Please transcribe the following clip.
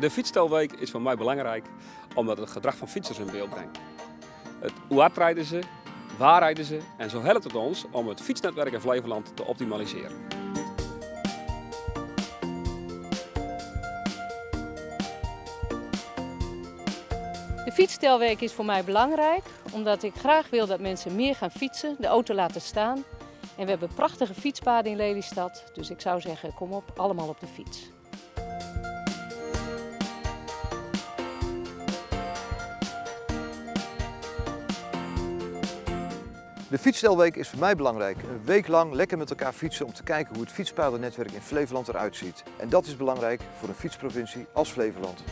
De fietsstelweek is voor mij belangrijk omdat het gedrag van fietsers in beeld brengt. Het, hoe rijden ze, waar rijden ze en zo helpt het ons om het fietsnetwerk in Flevoland te optimaliseren. De fietsstelweek is voor mij belangrijk omdat ik graag wil dat mensen meer gaan fietsen, de auto laten staan. En we hebben prachtige fietspaden in Lelystad, dus ik zou zeggen kom op, allemaal op de fiets. De fietsstelweek is voor mij belangrijk. Een week lang lekker met elkaar fietsen om te kijken hoe het fietspadennetwerk in Flevoland eruit ziet. En dat is belangrijk voor een fietsprovincie als Flevoland.